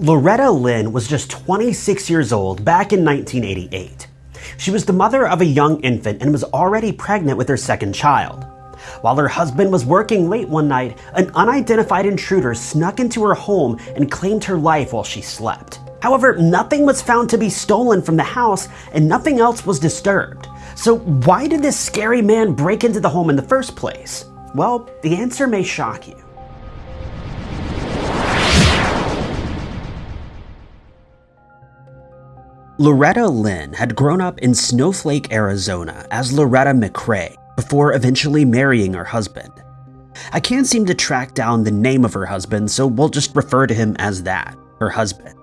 Loretta Lynn was just 26 years old back in 1988. She was the mother of a young infant and was already pregnant with her second child. While her husband was working late one night, an unidentified intruder snuck into her home and claimed her life while she slept. However, nothing was found to be stolen from the house and nothing else was disturbed. So why did this scary man break into the home in the first place? Well, the answer may shock you. Loretta Lynn had grown up in Snowflake, Arizona as Loretta McCrae before eventually marrying her husband. I can't seem to track down the name of her husband, so we'll just refer to him as that, her husband.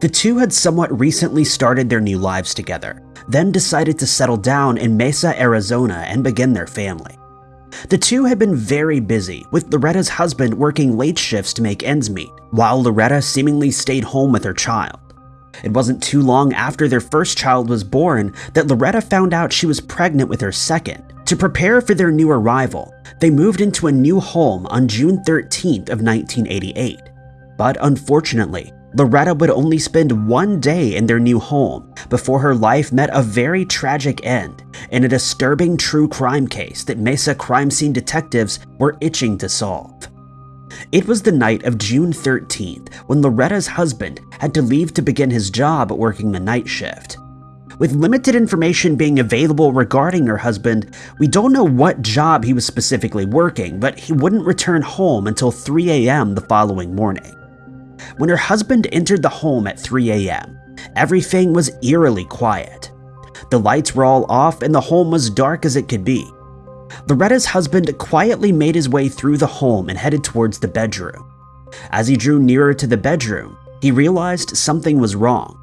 The two had somewhat recently started their new lives together, then decided to settle down in Mesa, Arizona and begin their family. The two had been very busy, with Loretta's husband working late shifts to make ends meet, while Loretta seemingly stayed home with her child. It wasn't too long after their first child was born that Loretta found out she was pregnant with her second. To prepare for their new arrival, they moved into a new home on June 13th of 1988. But unfortunately, Loretta would only spend one day in their new home before her life met a very tragic end in a disturbing true crime case that Mesa crime scene detectives were itching to solve. It was the night of June 13th when Loretta's husband had to leave to begin his job working the night shift. With limited information being available regarding her husband, we don't know what job he was specifically working, but he wouldn't return home until 3 a.m. the following morning. When her husband entered the home at 3 a.m., everything was eerily quiet. The lights were all off and the home was dark as it could be. Loretta's husband quietly made his way through the home and headed towards the bedroom. As he drew nearer to the bedroom, he realized something was wrong.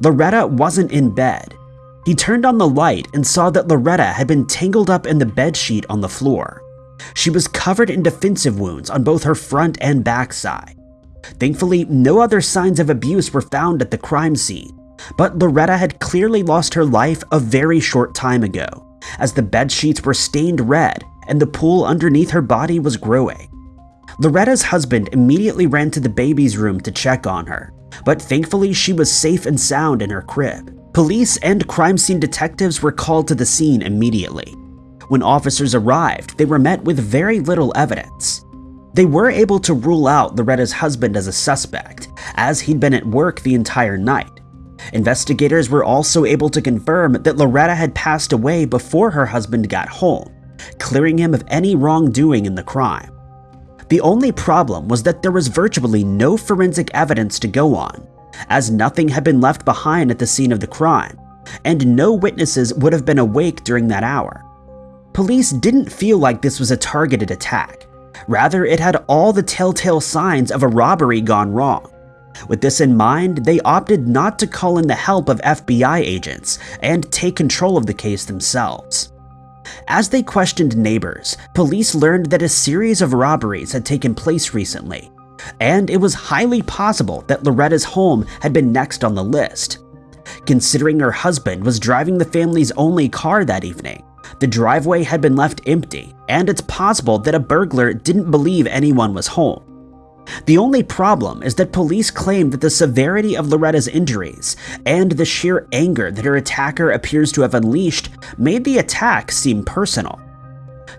Loretta wasn't in bed. He turned on the light and saw that Loretta had been tangled up in the bedsheet on the floor. She was covered in defensive wounds on both her front and back side. Thankfully, no other signs of abuse were found at the crime scene, but Loretta had clearly lost her life a very short time ago as the bed sheets were stained red and the pool underneath her body was growing. Loretta's husband immediately ran to the baby's room to check on her, but thankfully she was safe and sound in her crib. Police and crime scene detectives were called to the scene immediately. When officers arrived, they were met with very little evidence. They were able to rule out Loretta's husband as a suspect, as he'd been at work the entire night, Investigators were also able to confirm that Loretta had passed away before her husband got home, clearing him of any wrongdoing in the crime. The only problem was that there was virtually no forensic evidence to go on, as nothing had been left behind at the scene of the crime, and no witnesses would have been awake during that hour. Police didn't feel like this was a targeted attack. Rather, it had all the telltale signs of a robbery gone wrong. With this in mind, they opted not to call in the help of FBI agents and take control of the case themselves. As they questioned neighbors, police learned that a series of robberies had taken place recently, and it was highly possible that Loretta's home had been next on the list. Considering her husband was driving the family's only car that evening, the driveway had been left empty, and it's possible that a burglar didn't believe anyone was home. The only problem is that police claim that the severity of Loretta's injuries and the sheer anger that her attacker appears to have unleashed made the attack seem personal.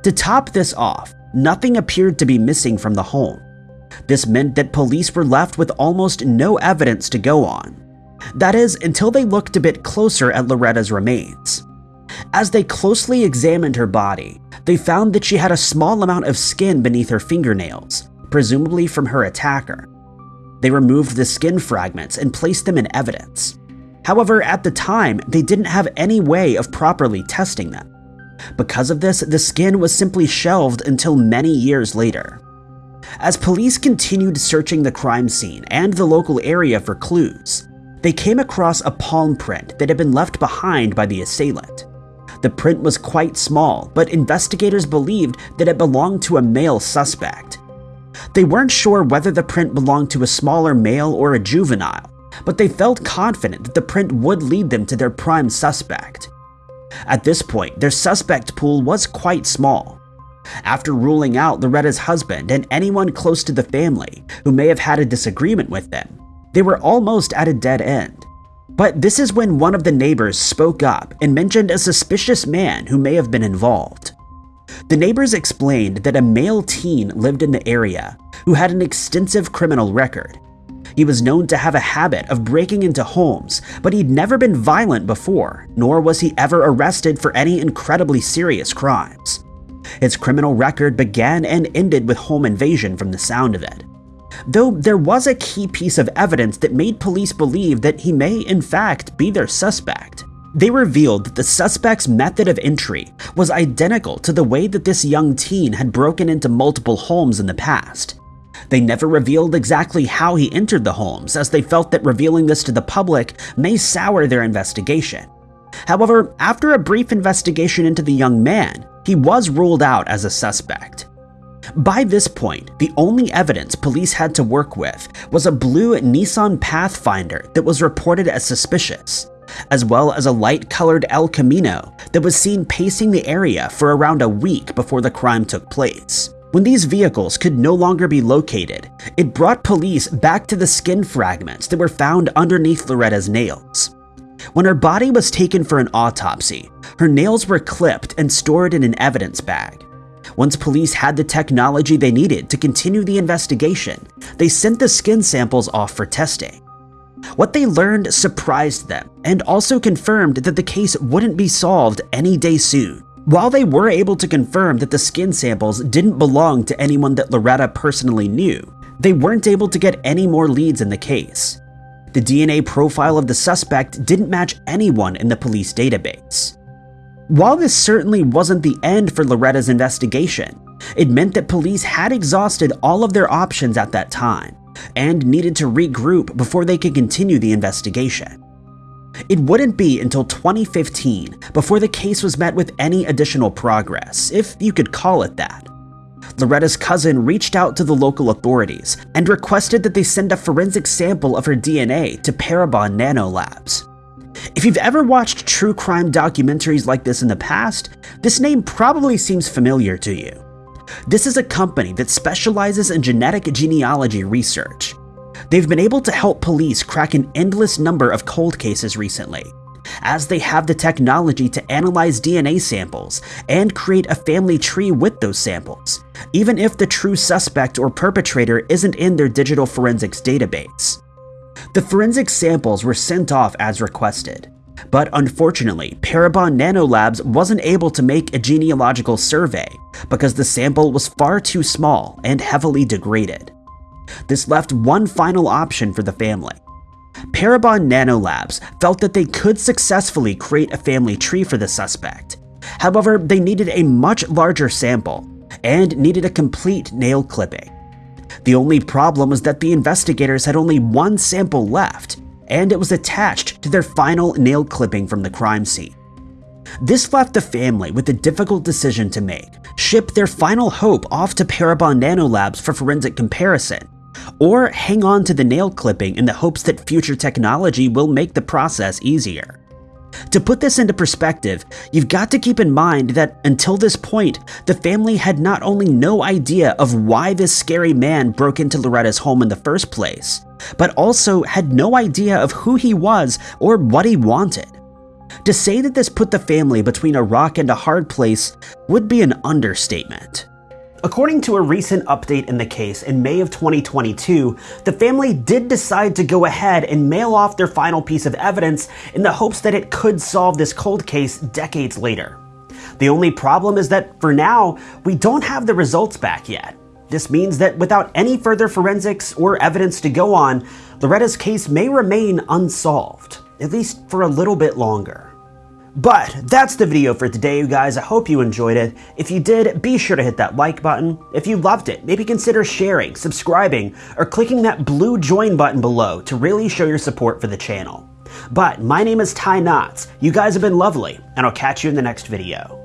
To top this off, nothing appeared to be missing from the home. This meant that police were left with almost no evidence to go on. That is, until they looked a bit closer at Loretta's remains. As they closely examined her body, they found that she had a small amount of skin beneath her fingernails, presumably from her attacker. They removed the skin fragments and placed them in evidence. However, at the time, they didn't have any way of properly testing them. Because of this, the skin was simply shelved until many years later. As police continued searching the crime scene and the local area for clues, they came across a palm print that had been left behind by the assailant. The print was quite small, but investigators believed that it belonged to a male suspect. They weren't sure whether the print belonged to a smaller male or a juvenile, but they felt confident that the print would lead them to their prime suspect. At this point, their suspect pool was quite small. After ruling out Loretta's husband and anyone close to the family who may have had a disagreement with them, They were almost at a dead end. But this is when one of the neighbors spoke up and mentioned a suspicious man who may have been involved. The neighbors explained that a male teen lived in the area who had an extensive criminal record. He was known to have a habit of breaking into homes, but he'd never been violent before, nor was he ever arrested for any incredibly serious crimes. His criminal record began and ended with home invasion from the sound of it. Though there was a key piece of evidence that made police believe that he may in fact be their suspect. They revealed that the suspect's method of entry was identical to the way that this young teen had broken into multiple homes in the past. They never revealed exactly how he entered the homes, as they felt that revealing this to the public may sour their investigation. However, after a brief investigation into the young man, he was ruled out as a suspect. By this point, the only evidence police had to work with was a blue Nissan Pathfinder that was reported as suspicious as well as a light-colored El Camino that was seen pacing the area for around a week before the crime took place. When these vehicles could no longer be located, it brought police back to the skin fragments that were found underneath Loretta's nails. When her body was taken for an autopsy, her nails were clipped and stored in an evidence bag. Once police had the technology they needed to continue the investigation, they sent the skin samples off for testing. What they learned surprised them and also confirmed that the case wouldn't be solved any day soon. While they were able to confirm that the skin samples didn't belong to anyone that Loretta personally knew, they weren't able to get any more leads in the case. The DNA profile of the suspect didn't match anyone in the police database. While this certainly wasn't the end for Loretta's investigation, it meant that police had exhausted all of their options at that time and needed to regroup before they could continue the investigation. It wouldn't be until 2015 before the case was met with any additional progress, if you could call it that. Loretta's cousin reached out to the local authorities and requested that they send a forensic sample of her DNA to Parabon Nanolabs. If you've ever watched true crime documentaries like this in the past, this name probably seems familiar to you. This is a company that specializes in genetic genealogy research. They've been able to help police crack an endless number of cold cases recently, as they have the technology to analyze DNA samples and create a family tree with those samples, even if the true suspect or perpetrator isn't in their digital forensics database. The forensic samples were sent off as requested, but unfortunately, Parabon Nanolabs wasn't able to make a genealogical survey because the sample was far too small and heavily degraded. This left one final option for the family. Parabon Nanolabs felt that they could successfully create a family tree for the suspect. However, they needed a much larger sample and needed a complete nail clipping. The only problem was that the investigators had only one sample left, and it was attached to their final nail clipping from the crime scene. This left the family with a difficult decision to make, ship their final hope off to Parabon Nanolabs for forensic comparison, or hang on to the nail clipping in the hopes that future technology will make the process easier. To put this into perspective, you've got to keep in mind that until this point, the family had not only no idea of why this scary man broke into Loretta's home in the first place, but also had no idea of who he was or what he wanted. To say that this put the family between a rock and a hard place would be an understatement. According to a recent update in the case in May of 2022, the family did decide to go ahead and mail off their final piece of evidence in the hopes that it could solve this cold case decades later. The only problem is that for now, we don't have the results back yet. This means that without any further forensics or evidence to go on, Loretta's case may remain unsolved, at least for a little bit longer. But that's the video for today, you guys. I hope you enjoyed it. If you did, be sure to hit that like button. If you loved it, maybe consider sharing, subscribing, or clicking that blue join button below to really show your support for the channel. But my name is Ty Knotts. You guys have been lovely, and I'll catch you in the next video.